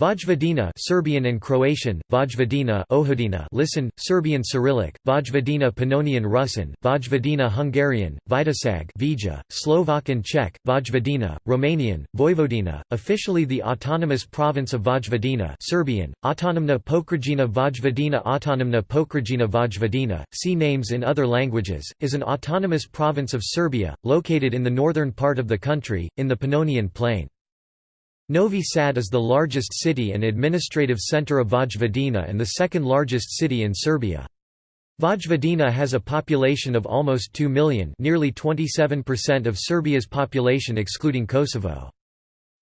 Vojvodina Serbian and Croatian, Vojvodina Ohodina listen, Serbian Cyrillic, Vojvodina Pannonian Rusyn, Vojvodina Hungarian, Vajdaság Vija, Slovak and Czech, Vojvodina, Romanian, Vojvodina, officially the autonomous province of Vojvodina Serbian, Autonomna Pokrajina Vojvodina Autonomna Pokrajina Vojvodina, see names in other languages, is an autonomous province of Serbia, located in the northern part of the country, in the Pannonian Plain. Novi Sad is the largest city and administrative center of Vojvodina and the second largest city in Serbia. Vojvodina has a population of almost 2 million nearly 27% of Serbia's population excluding Kosovo.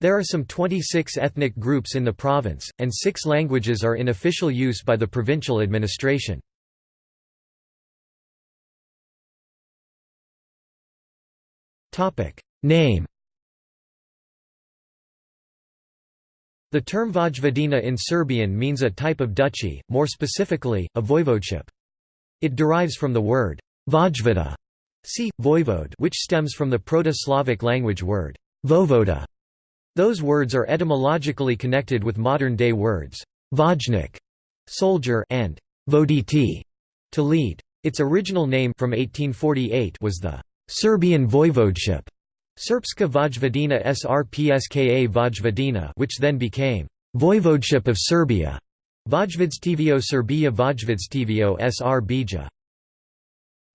There are some 26 ethnic groups in the province, and six languages are in official use by the provincial administration. Name The term Vojvodina in Serbian means a type of duchy, more specifically, a voivodeship. It derives from the word Vojvoda, see, voivode which stems from the Proto-Slavic language word vovoda. Those words are etymologically connected with modern-day words vojnik, soldier, and voditi, to lead. Its original name from 1848 was the Serbian voivodeship. Srpska Vojvodina Srpska Vojvodina which then became Voivodeship of Serbia, Vojvodstvo Serbia Vojvodstvo Sr Bija.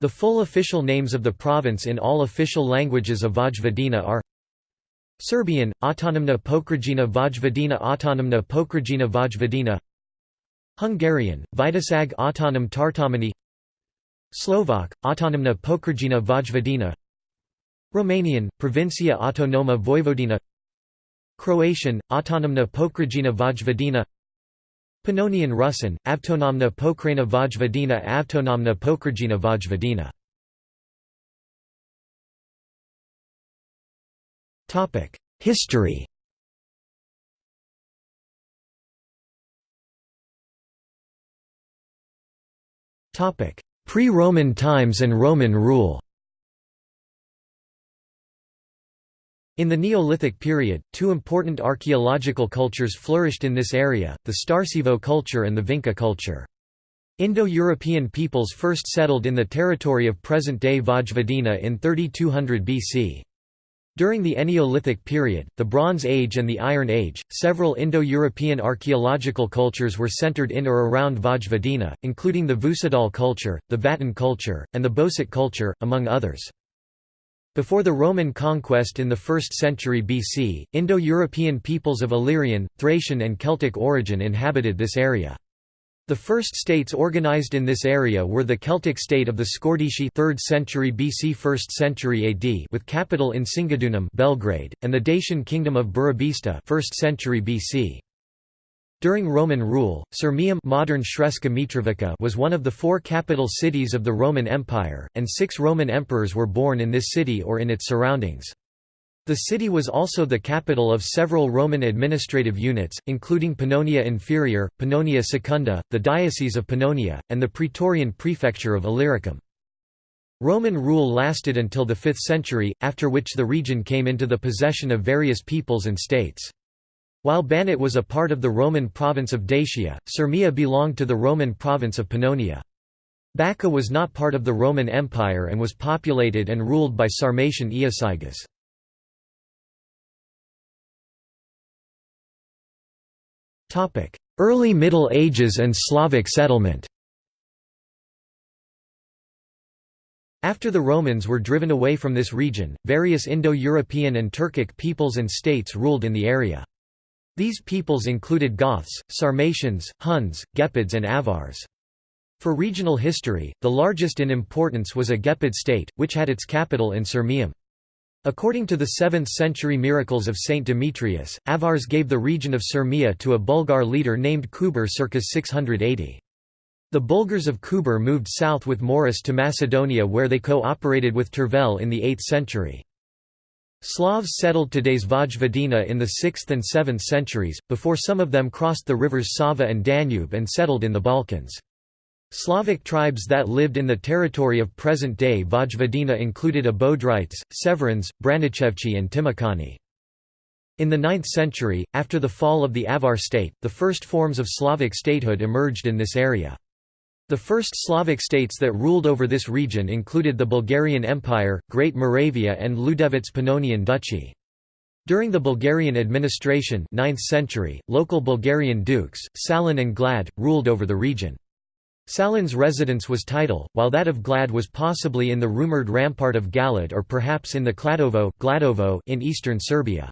The full official names of the province in all official languages of Vojvodina are Serbian, Autonomna Pokrajina Vojvodina Autonomna Pokrajina Vojvodina. Hungarian, Vajdaság Autonom Tartomani Slovak, Autonomna Pokrajina Vojvodina Romanian, Provincia Autonoma Vojvodina Croatian, Autonomna Pokrajina Vojvodina Pannonian Rusyn, Avtonomna Pokrajina Vojvodina Avtonomna Pokrajina Vojvodina. History. Pre-Roman times and Roman rule In the Neolithic period, two important archaeological cultures flourished in this area, the Starcevo culture and the Vinca culture. Indo-European peoples first settled in the territory of present-day Vojvodina in 3200 BC. During the Eneolithic period, the Bronze Age and the Iron Age, several Indo-European archaeological cultures were centered in or around Vojvodina, including the Vučedol culture, the Vatin culture, and the Bosut culture, among others. Before the Roman conquest in the 1st century BC, Indo-European peoples of Illyrian, Thracian and Celtic origin inhabited this area. The first states organized in this area were the Celtic state of the Scordisci 3rd century BC 1st century AD with capital in Singidunum Belgrade, and the Dacian kingdom of Burebista 1st century BC. During Roman rule, Sirmium modern Mitrovica was one of the four capital cities of the Roman Empire, and six Roman emperors were born in this city or in its surroundings. The city was also the capital of several Roman administrative units, including Pannonia Inferior, Pannonia Secunda, the Diocese of Pannonia, and the Praetorian Prefecture of Illyricum. Roman rule lasted until the 5th century, after which the region came into the possession of various peoples and states. While Banat was a part of the Roman province of Dacia, Sirmia belonged to the Roman province of Pannonia. Bačka was not part of the Roman Empire and was populated and ruled by Sarmatian Iazyges. Early Middle Ages and Slavic settlement After the Romans were driven away from this region, various Indo-European and Turkic peoples and states ruled in the area. These peoples included Goths, Sarmatians, Huns, Gepids and Avars. For regional history, the largest in importance was a Gepid state, which had its capital in Sirmium. According to the 7th-century Miracles of Saint Demetrius, Avars gave the region of Sirmia to a Bulgar leader named Kuber circa 680. The Bulgars of Kuber moved south with Mauros to Macedonia where they co-operated with Tervel in the 8th century. Slavs settled today's Vojvodina in the 6th and 7th centuries, before some of them crossed the rivers Sava and Danube and settled in the Balkans. Slavic tribes that lived in the territory of present-day Vojvodina included Abodrites, Severans, Branichevchi and Timokhani. In the 9th century, after the fall of the Avar state, the first forms of Slavic statehood emerged in this area. The first Slavic states that ruled over this region included the Bulgarian Empire, Great Moravia and Ljudevit's Pannonian Duchy. During the Bulgarian administration 9th century, local Bulgarian dukes, Salan and Glad, ruled over the region. Salan's residence was Titel, while that of Glad was possibly in the rumoured rampart of Galad or perhaps in the Kladovo, Gladovo in eastern Serbia.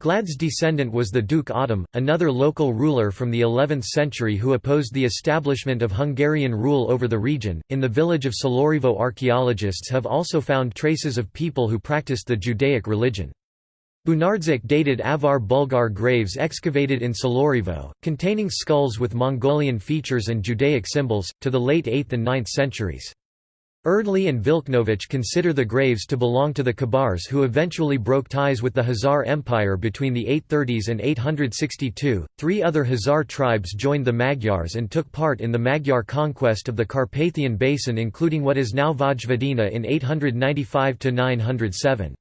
Glad's descendant was the Duke Ahtum, another local ruler from the 11th century who opposed the establishment of Hungarian rule over the region. In the village of Čelarevo, archaeologists have also found traces of people who practiced the Judaic religion. Bunardžić dated Avar Bulgar graves excavated in Čelarevo, containing skulls with Mongolian features and Judaic symbols, to the late 8th and 9th centuries. Erdely and Vilknovich consider the graves to belong to the Khazars who eventually broke ties with the Khazar Empire between the 830s and 862. Three other Khazar tribes joined the Magyars and took part in the Magyar conquest of the Carpathian Basin, including what is now Vojvodina in 895 907.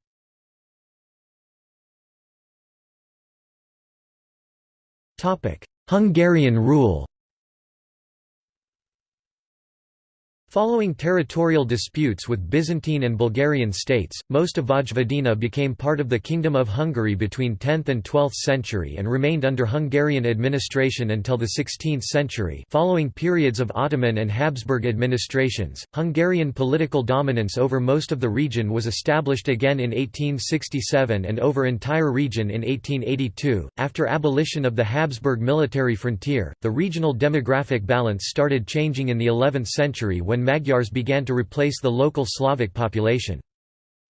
Hungarian rule Following territorial disputes with Byzantine and Bulgarian states, most of Vojvodina became part of the Kingdom of Hungary between 10th and 12th century and remained under Hungarian administration until the 16th century following periods of Ottoman and Habsburg administrations. Hungarian political dominance over most of the region was established again in 1867 and over entire region in 1882. After abolition of the Habsburg military frontier, the regional demographic balance started changing in the 11th century when when Magyars began to replace the local Slavic population.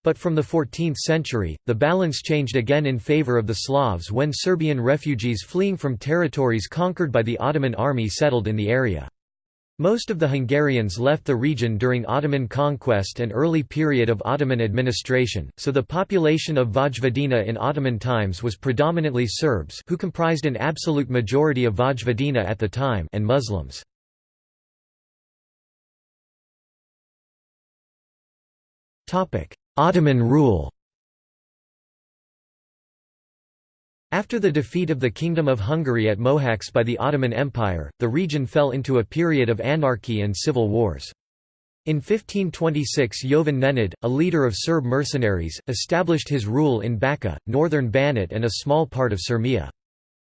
But from the 14th century, the balance changed again in favor of the Slavs when Serbian refugees fleeing from territories conquered by the Ottoman army settled in the area. Most of the Hungarians left the region during Ottoman conquest and early period of Ottoman administration, so the population of Vojvodina in Ottoman times was predominantly Serbs who comprised an absolute majority of Vojvodina at the time and Muslims. Ottoman rule After the defeat of the Kingdom of Hungary at Mohacs by the Ottoman Empire, the region fell into a period of anarchy and civil wars. In 1526 Jovan Nenad, a leader of Serb mercenaries, established his rule in Bačka, northern Banat and a small part of Sirmia.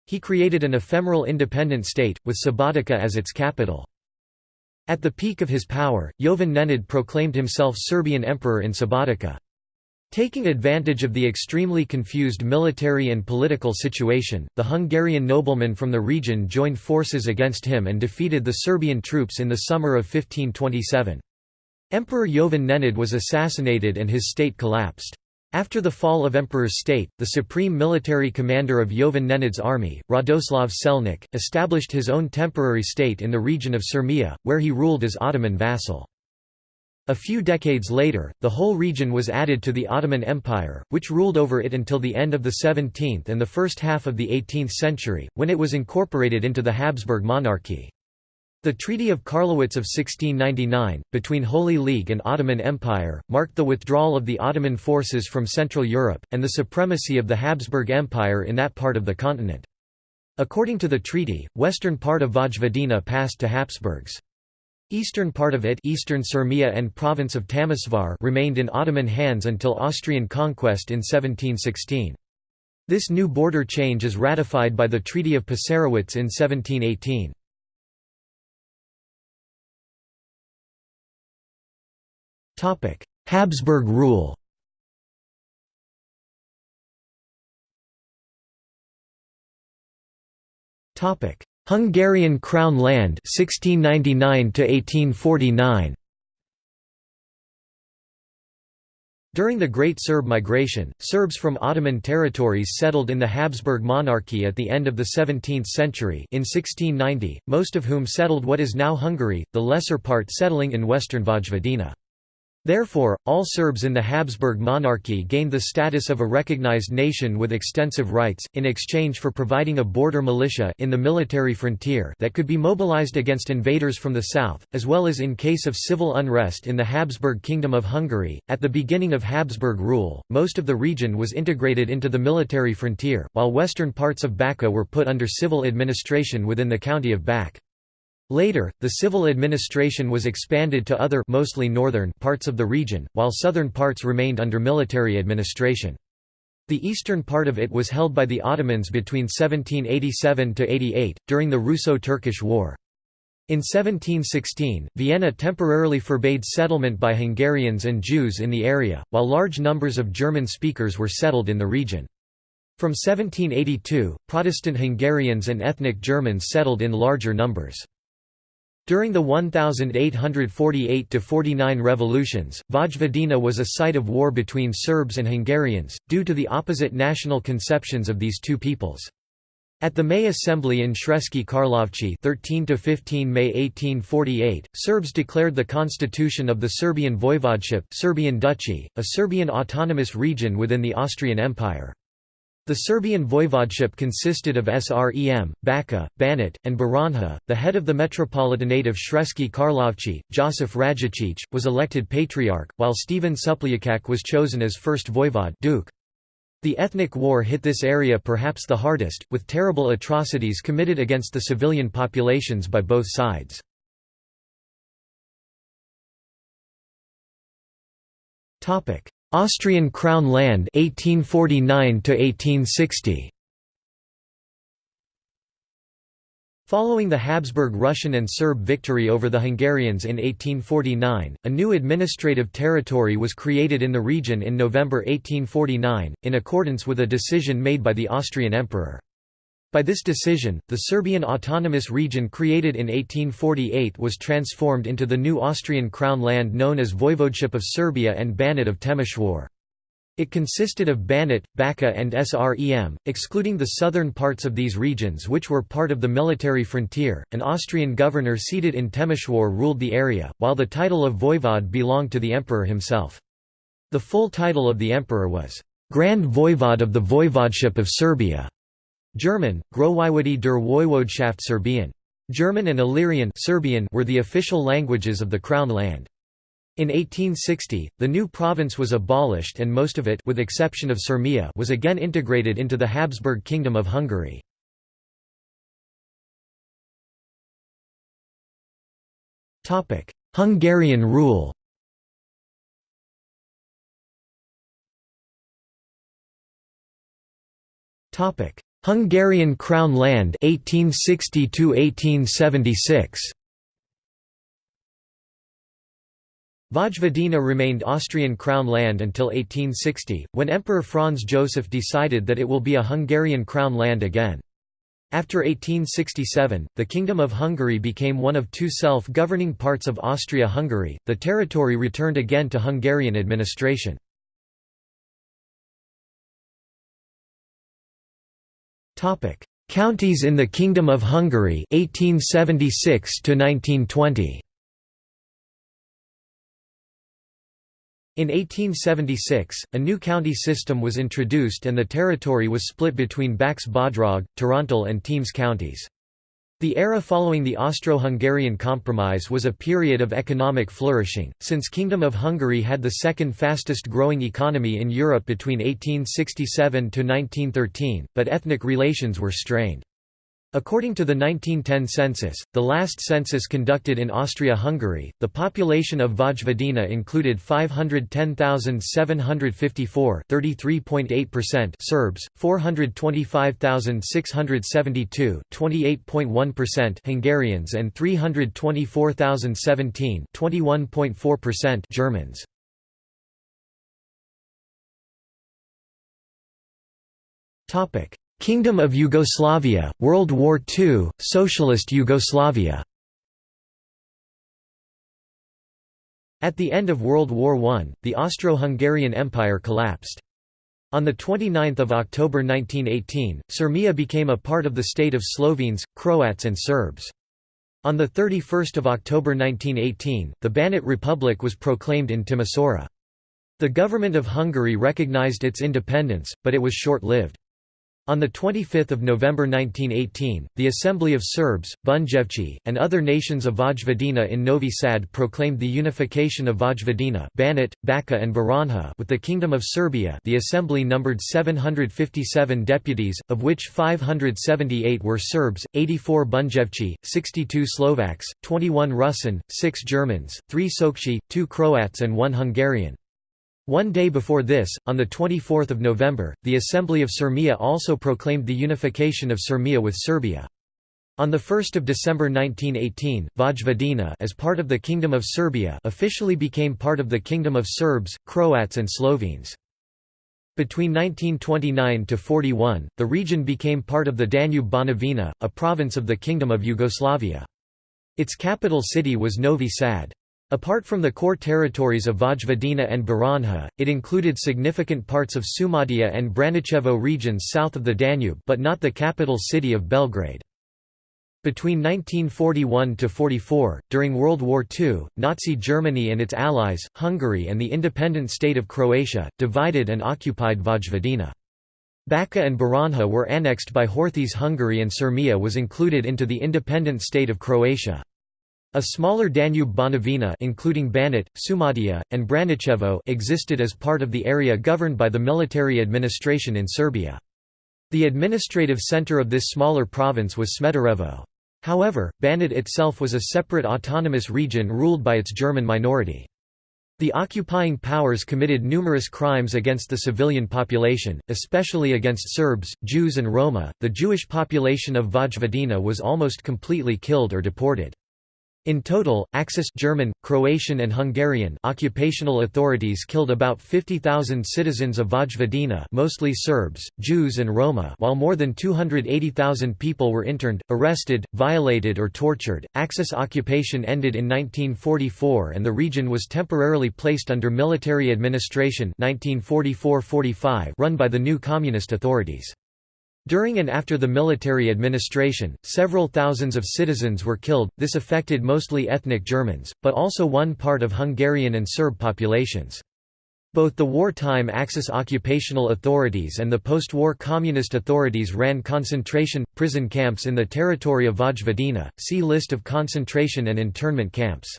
He created an ephemeral independent state, with Subotica as its capital. At the peak of his power, Jovan Nenad proclaimed himself Serbian emperor in Subotica. Taking advantage of the extremely confused military and political situation, the Hungarian noblemen from the region joined forces against him and defeated the Serbian troops in the summer of 1527. Emperor Jovan Nenad was assassinated and his state collapsed. After the fall of Emperor's state, the supreme military commander of Jovan Nenad's army, Radoslav Čelnik, established his own temporary state in the region of Sirmia, where he ruled as Ottoman vassal. A few decades later, the whole region was added to the Ottoman Empire, which ruled over it until the end of the 17th and the first half of the 18th century, when it was incorporated into the Habsburg monarchy. The Treaty of Karlowitz of 1699, between Holy League and Ottoman Empire, marked the withdrawal of the Ottoman forces from Central Europe, and the supremacy of the Habsburg Empire in that part of the continent. According to the treaty, western part of Vojvodina passed to Habsburgs. Eastern part of it Eastern Sirmia and province of Temesvar remained in Ottoman hands until Austrian conquest in 1716. This new border change is ratified by the Treaty of Passarowitz in 1718. Habsburg rule. Topic: Hungarian Crown land 1699 to 1849 During the Great Serb Migration, Serbs from Ottoman territories settled in the Habsburg monarchy at the end of the 17th century in 1690, most of whom settled what is now Hungary, the lesser part settling in western Vojvodina. Therefore, all Serbs in the Habsburg monarchy gained the status of a recognized nation with extensive rights, in exchange for providing a border militia in the military frontier that could be mobilized against invaders from the south, as well as in case of civil unrest in the Habsburg Kingdom of Hungary. At the beginning of Habsburg rule, most of the region was integrated into the military frontier, while western parts of Bačka were put under civil administration within the county of Bač. Later, the civil administration was expanded to other mostly northern parts of the region, while southern parts remained under military administration. The eastern part of it was held by the Ottomans between 1787–88, during the Russo-Turkish War. In 1716, Vienna temporarily forbade settlement by Hungarians and Jews in the area, while large numbers of German speakers were settled in the region. From 1782, Protestant Hungarians and ethnic Germans settled in larger numbers. During the 1848–49 revolutions, Vojvodina was a site of war between Serbs and Hungarians, due to the opposite national conceptions of these two peoples. At the May Assembly in Sremski Karlovci 13–15 May 1848, Serbs declared the constitution of the Serbian Voivodeship Serbian Duchy, a Serbian autonomous region within the Austrian Empire. The Serbian voivodeship consisted of Srem, Bačka, Banat, and Baranja. The head of the Metropolitanate of Sremski Karlovci, Josif Rajačić, was elected patriarch, while Stephen Šupljikac was chosen as first voivod duke. The ethnic war hit this area perhaps the hardest, with terrible atrocities committed against the civilian populations by both sides. Austrian Crown land 1849 to 1860 Following the Habsburg Russian and Serb victory over the Hungarians in 1849, a new administrative territory was created in the region in November 1849, in accordance with a decision made by the Austrian emperor. By this decision, the Serbian autonomous region created in 1848 was transformed into the new Austrian crown land known as Voivodeship of Serbia and Banat of Temeshwar. It consisted of Banat, Bačka and Srem, excluding the southern parts of these regions which were part of the military frontier. An Austrian governor seated in Temeshwar ruled the area, while the title of voivod belonged to the emperor himself. The full title of the emperor was, Grand Voivod of the Voivodeship of Serbia. German, Großwojewodie der Woiwodschaft Serbian. German and Illyrian Serbian were the official languages of the Crown land. In 1860, the new province was abolished and most of it with exception of Sirmia was again integrated into the Habsburg Kingdom of Hungary. Hungarian rule Topic: Hungarian Crown Land 1860 1876 Vojvodina remained Austrian crown land until 1860, when Emperor Franz Joseph decided that it will be a Hungarian crown land again. After 1867, the Kingdom of Hungary became one of two self-governing parts of Austria-Hungary, the territory returned again to Hungarian administration. Topic: Counties in the Kingdom of Hungary 1876 to 1920. In 1876, a new county system was introduced and the territory was split between Bacs Bodrog, Torontal and Temes counties. The era following the Austro-Hungarian Compromise was a period of economic flourishing, since Kingdom of Hungary had the second fastest growing economy in Europe between 1867 to 1913, but ethnic relations were strained. According to the 1910 census, the last census conducted in Austria-Hungary, the population of Vojvodina included 510,754 (33.8%) Serbs, 425,672 (28.1%) Hungarians and 324,017 (21.4%) Germans. Topic: Kingdom of Yugoslavia, World War II, Socialist Yugoslavia At the end of World War I, the Austro-Hungarian Empire collapsed. On 29 October 1918, Sirmia became a part of the state of Slovenes, Croats and Serbs. On 31 October 1918, the Banat Republic was proclaimed in Timisoara. The government of Hungary recognized its independence, but it was short-lived. On 25 November 1918, the Assembly of Serbs, Bunjevci, and other nations of Vojvodina in Novi Sad proclaimed the unification of Vojvodina Banat, Bačka and Baranja with the Kingdom of Serbia the assembly numbered 757 deputies, of which 578 were Serbs, 84 Bunjevci, 62 Slovaks, 21 Russian, 6 Germans, 3 Sokci, 2 Croats and 1 Hungarian. One day before this, on 24 November, the Assembly of Sirmia also proclaimed the unification of Sirmia with Serbia. On 1 December 1918, Vojvodina as part of the Kingdom of Serbia officially became part of the Kingdom of Serbs, Croats and Slovenes. Between 1929–41, the region became part of the Danube-Banovina, a province of the Kingdom of Yugoslavia. Its capital city was Novi Sad. Apart from the core territories of Vojvodina and Baranja, it included significant parts of Šumadija and Braničevo regions south of the Danube but not the capital city of Belgrade. Between 1941–44, during World War II, Nazi Germany and its allies, Hungary and the independent state of Croatia, divided and occupied Vojvodina. Bačka and Baranja were annexed by Horthy's Hungary and Sirmia was included into the independent state of Croatia. A smaller Danube Banovina including Banat, Šumadija, and Braničevo existed as part of the area governed by the military administration in Serbia. The administrative center of this smaller province was Smederevo. However, Banat itself was a separate autonomous region ruled by its German minority. The occupying powers committed numerous crimes against the civilian population, especially against Serbs, Jews and Roma. The Jewish population of Vojvodina was almost completely killed or deported. In total, Axis German, Croatian and Hungarian occupational authorities killed about 50,000 citizens of Vojvodina mostly Serbs, Jews and Roma while more than 280,000 people were interned, arrested, violated or tortured. Axis occupation ended in 1944 and the region was temporarily placed under military administration 1944–45 run by the new communist authorities. During and after the military administration, several thousands of citizens were killed, this affected mostly ethnic Germans, but also one part of Hungarian and Serb populations. Both the wartime Axis occupational authorities and the post-war communist authorities ran concentration, prison camps in the territory of Vojvodina, see List of concentration and internment camps.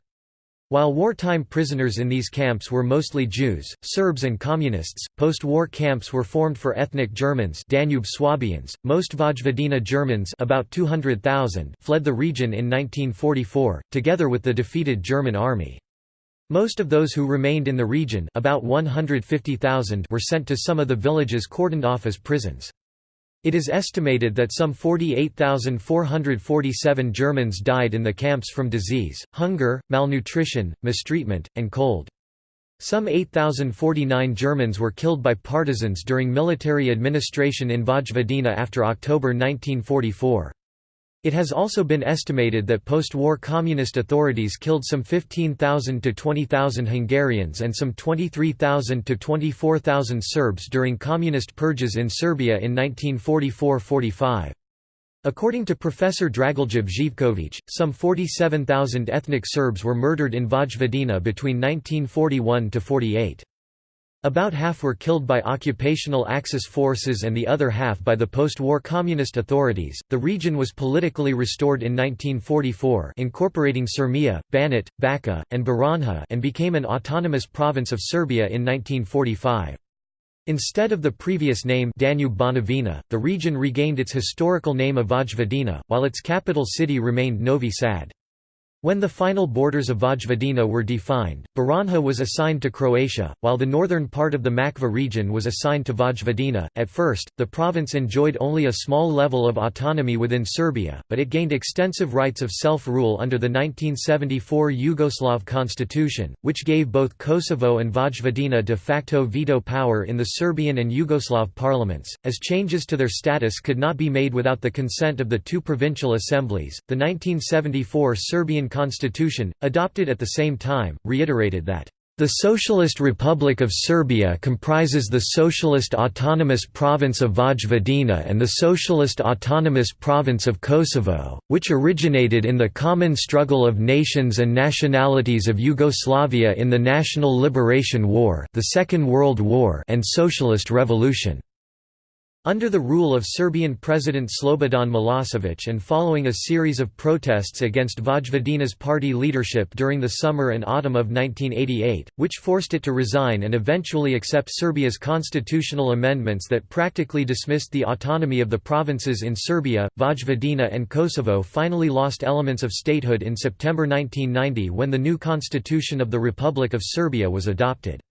While wartime prisoners in these camps were mostly Jews, Serbs and Communists, post-war camps were formed for ethnic Germans Danube Swabians. Most Vojvodina Germans about 200,000 fled the region in 1944, together with the defeated German army. Most of those who remained in the region about 150,000 were sent to some of the villages cordoned off as prisons. It is estimated that some 48,447 Germans died in the camps from disease, hunger, malnutrition, mistreatment, and cold. Some 8,049 Germans were killed by partisans during military administration in Vojvodina after October 1944. It has also been estimated that post-war communist authorities killed some 15,000 to 20,000 Hungarians and some 23,000 to 24,000 Serbs during communist purges in Serbia in 1944–45. According to Professor Dragoljub Živković, some 47,000 ethnic Serbs were murdered in Vojvodina between 1941–48. About half were killed by occupational Axis forces and the other half by the post-war communist authorities. The region was politically restored in 1944, incorporating Sirmia, Banat, Bačka, and Baranja, and became an autonomous province of Serbia in 1945. Instead of the previous name Danube Banovina, the region regained its historical name of Vojvodina, while its capital city remained Novi Sad. When the final borders of Vojvodina were defined, Baranja was assigned to Croatia, while the northern part of the Mačva region was assigned to Vojvodina. At first, the province enjoyed only a small level of autonomy within Serbia, but it gained extensive rights of self-rule under the 1974 Yugoslav constitution, which gave both Kosovo and Vojvodina de facto veto power in the Serbian and Yugoslav parliaments, as changes to their status could not be made without the consent of the two provincial assemblies. The 1974 Serbian constitution, adopted at the same time, reiterated that The Socialist Republic of Serbia comprises the Socialist Autonomous Province of Vojvodina and the Socialist Autonomous Province of Kosovo, which originated in the common struggle of nations and nationalities of Yugoslavia in the National Liberation War, the Second World War, and Socialist Revolution. Under the rule of Serbian President Slobodan Milosevic and following a series of protests against Vojvodina's party leadership during the summer and autumn of 1988, which forced it to resign and eventually accept Serbia's constitutional amendments that practically dismissed the autonomy of the provinces in Serbia, Vojvodina and Kosovo finally lost elements of statehood in September 1990 when the new constitution of the Republic of Serbia was adopted.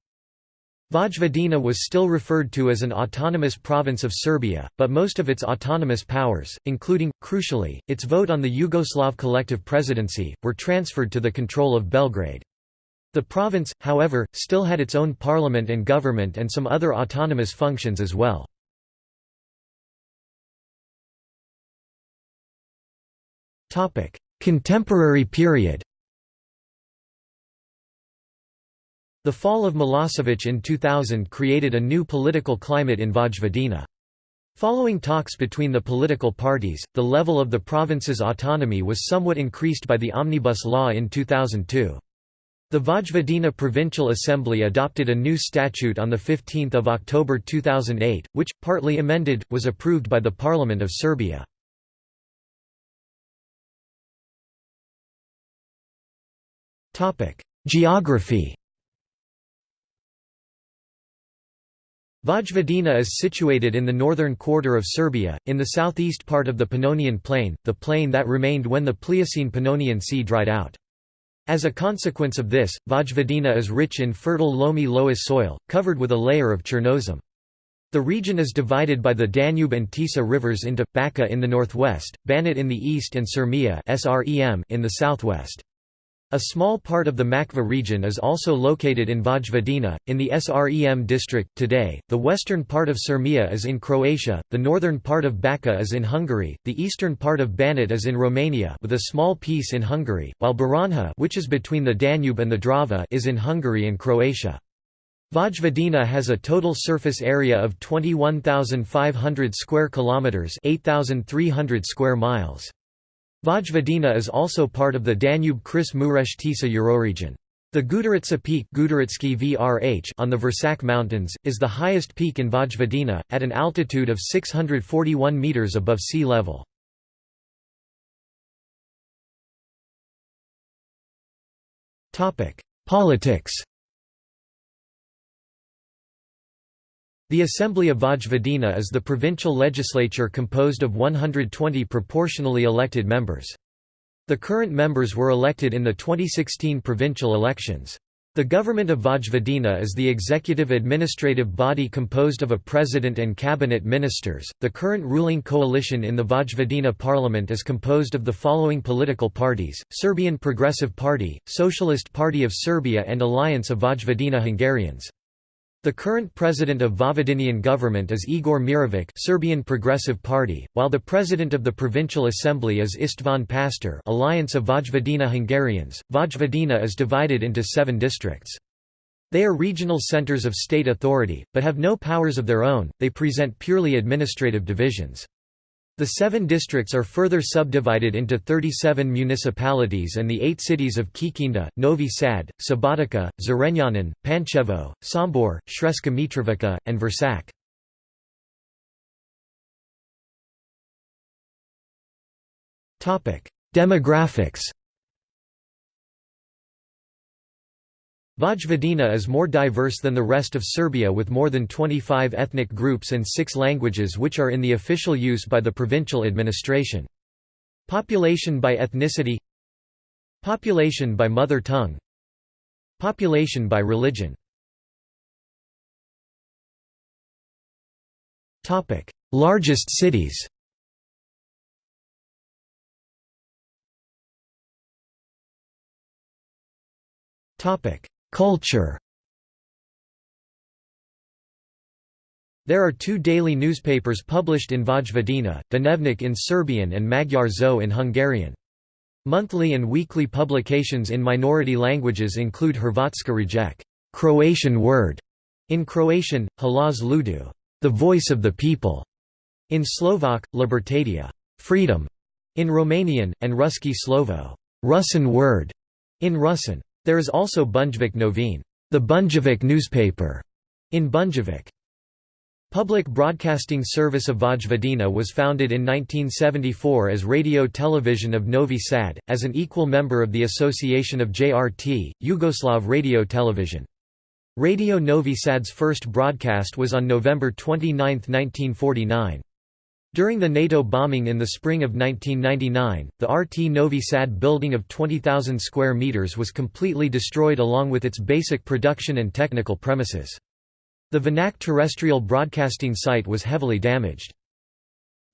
Vojvodina was still referred to as an autonomous province of Serbia, but most of its autonomous powers, including, crucially, its vote on the Yugoslav collective presidency, were transferred to the control of Belgrade. The province, however, still had its own parliament and government and some other autonomous functions as well. Contemporary period The fall of Milosevic in 2000 created a new political climate in Vojvodina. Following talks between the political parties, the level of the province's autonomy was somewhat increased by the Omnibus Law in 2002. The Vojvodina Provincial Assembly adopted a new statute on 15 October 2008, which, partly amended, was approved by the Parliament of Serbia. Geography Vojvodina is situated in the northern quarter of Serbia, in the southeast part of the Pannonian Plain, the plain that remained when the Pliocene-Pannonian Sea dried out. As a consequence of this, Vojvodina is rich in fertile loamy loess soil, covered with a layer of Chernozem. The region is divided by the Danube and Tisa rivers into, Bačka in the northwest, Banat in the east and Sremia in the southwest. A small part of the Mačva region is also located in Vojvodina, in the Srem district. Today, the western part of Sremia is in Croatia, the northern part of Bačka is in Hungary, the eastern part of Banat is in Romania with a small piece in Hungary, while Baranja which is between the Danube and the Drava is in Hungary and Croatia. Vojvodina has a total surface area of 21,500 square kilometers, 8,300 square miles. Vojvodina is also part of the Danube-Kris Mureš Tisa euroregion. The Gudurica Peak VRH on the Vršac Mountains, is the highest peak in Vojvodina, at an altitude of 641 metres above sea level. Politics The Assembly of Vojvodina is the provincial legislature composed of 120 proportionally elected members. The current members were elected in the 2016 provincial elections. The government of Vojvodina is the executive administrative body composed of a president and cabinet ministers. The current ruling coalition in the Vojvodina parliament is composed of the following political parties: Serbian Progressive Party, Socialist Party of Serbia, and Alliance of Vojvodina Hungarians. The current president of Vojvodinian government is Igor Mirovic Serbian Progressive Party, while the president of the provincial assembly is Istvan Pastor Alliance of Vojvodina Hungarians. Vojvodina is divided into seven districts. They are regional centers of state authority, but have no powers of their own, they present purely administrative divisions. The seven districts are further subdivided into 37 municipalities and the eight cities of Kikinda, Novi Sad, Subotica, Zrenjanin, Pančevo, Sombor, Sremska Mitrovica, and Vršac. Demographics Vojvodina is more diverse than the rest of Serbia with more than 25 ethnic groups and six languages which are in the official use by the provincial administration. Population by ethnicity Population by mother tongue Population by religion. Largest cities Topic Culture There are two daily newspapers published in Vojvodina, Dnevnik in Serbian and Magyar Szó in Hungarian. Monthly and weekly publications in minority languages include Hrvatska Rijeka. Croatian word, in Croatian, Halaz Ludu, the voice of the people, in Slovak, Libertatea freedom, in Romanian, and Ruski Slovo, Russian word, in Russian. There is also Bunjevic Novine, the Bunjevic newspaper, in Bunjevic. Public Broadcasting Service of Vojvodina was founded in 1974 as Radio Television of Novi Sad, as an equal member of the Association of JRT, Yugoslav Radio Television. Radio Novi Sad's first broadcast was on November 29, 1949. During the NATO bombing in the spring of 1999, the RT Novi Sad building of 20,000 square meters was completely destroyed along with its basic production and technical premises. The Vinac terrestrial broadcasting site was heavily damaged.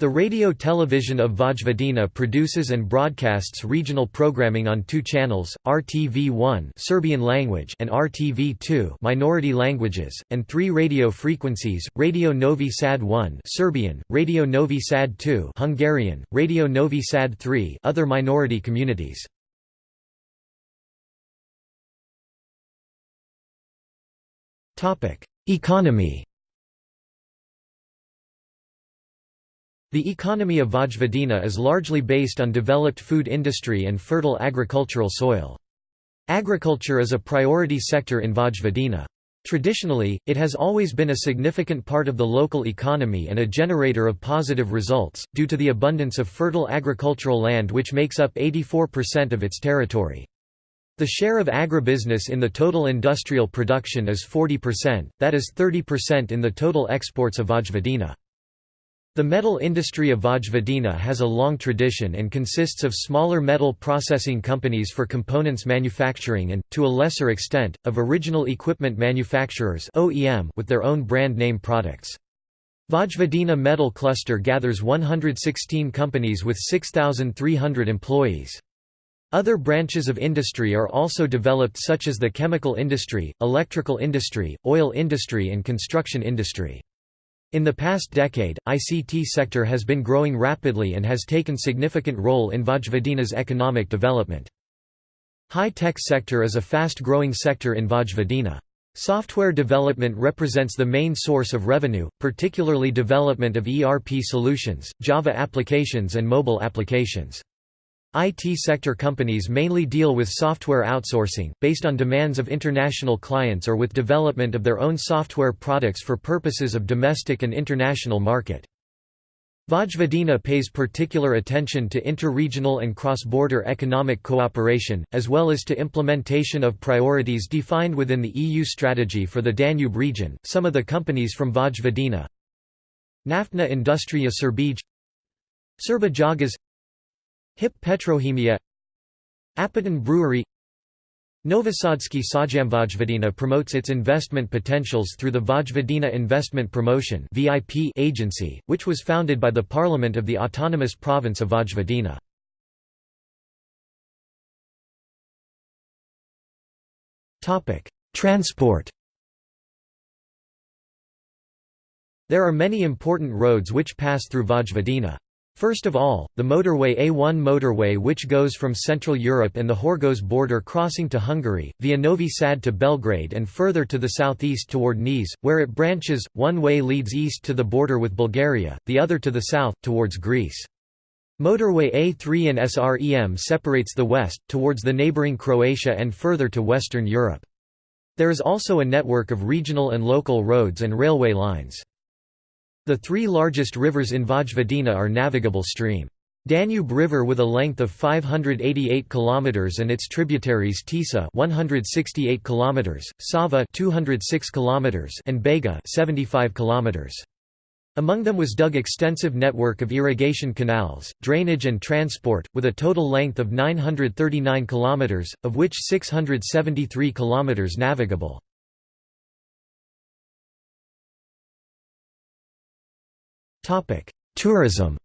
The radio television of Vojvodina produces and broadcasts regional programming on two channels, RTV1 Serbian language and RTV2 minority languages, and three radio frequencies, Radio Novi Sad 1 Serbian, Radio Novi Sad 2 Hungarian, Radio Novi Sad 3 other minority communities. Economy The economy of Vojvodina is largely based on developed food industry and fertile agricultural soil. Agriculture is a priority sector in Vojvodina. Traditionally, it has always been a significant part of the local economy and a generator of positive results, due to the abundance of fertile agricultural land which makes up 84% of its territory. The share of agribusiness in the total industrial production is 40%, that is 30% in the total exports of Vojvodina. The metal industry of Vojvodina has a long tradition and consists of smaller metal processing companies for components manufacturing and, to a lesser extent, of original equipment manufacturers with their own brand name products. Vojvodina Metal Cluster gathers 116 companies with 6,300 employees. Other branches of industry are also developed such as the chemical industry, electrical industry, oil industry and construction industry. In the past decade, ICT sector has been growing rapidly and has taken significant role in Vojvodina's economic development. High-tech sector is a fast-growing sector in Vojvodina. Software development represents the main source of revenue, particularly development of ERP solutions, Java applications and mobile applications. IT sector companies mainly deal with software outsourcing, based on demands of international clients or with development of their own software products for purposes of domestic and international market. Vojvodina pays particular attention to interregional and cross-border economic cooperation, as well as to implementation of priorities defined within the EU strategy for the Danube region. Some of the companies from Vojvodina Naftna Industrija Srbije Srbijagas Hip Petrohemija Apatin Brewery Novosadski Sajam Vojvodina promotes its investment potentials through the Vojvodina Investment Promotion agency, which was founded by the Parliament of the Autonomous Province of Vojvodina. Transport There are many important roads which pass through Vojvodina. First of all, the motorway A1 motorway which goes from Central Europe and the Horgoš border crossing to Hungary, via Novi Sad to Belgrade and further to the southeast toward Niš, where it branches, one way leads east to the border with Bulgaria, the other to the south, towards Greece. Motorway A3 and SREM separates the west, towards the neighbouring Croatia and further to Western Europe. There is also a network of regional and local roads and railway lines. The three largest rivers in Vojvodina are navigable stream. Danube River with a length of 588 km and its tributaries Tisa 168 km, Sava 206 km and Bega 75 km. Among them was dug extensive network of irrigation canals, drainage and transport, with a total length of 939 km, of which 673 km navigable. Tourism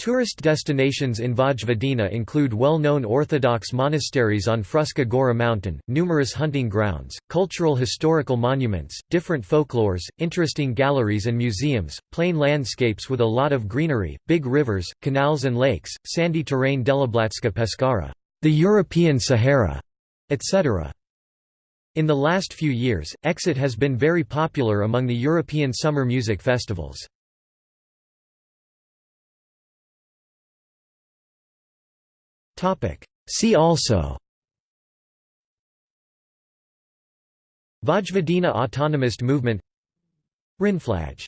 Tourist destinations in Vojvodina include well-known Orthodox monasteries on Fruška Gora mountain, numerous hunting grounds, cultural historical monuments, different folklores, interesting galleries and museums, plain landscapes with a lot of greenery, big rivers, canals and lakes, sandy terrain Deliblatska Peščara, the European Sahara, etc. In the last few years, Exit has been very popular among the European summer music festivals. See also Vojvodina Autonomist Movement Rindflaggj